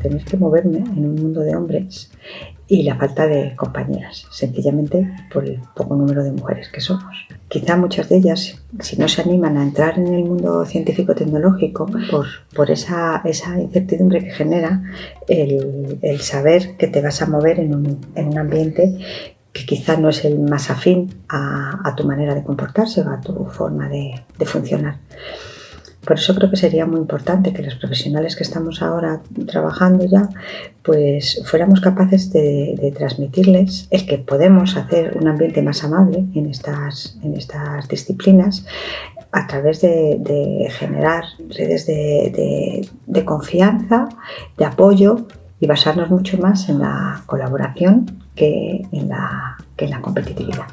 tener que moverme en un mundo de hombres y la falta de compañeras, sencillamente por el poco número de mujeres que somos. Quizá muchas de ellas, si no se animan a entrar en el mundo científico-tecnológico, por, por esa, esa, incertidumbre que genera el, el, saber que te vas a mover en un, en un ambiente que quizá no es el más afín a, a, tu manera de comportarse o a tu forma de, de funcionar. Por eso creo que sería muy importante que los profesionales que estamos ahora trabajando ya, pues fuéramos capaces de, transmitirles el que podemos hacer un ambiente más amable en estas, en estas disciplinas a través de, generar redes de, de, de confianza, de apoyo y basarnos mucho más en la colaboración que en la, que en la competitividad.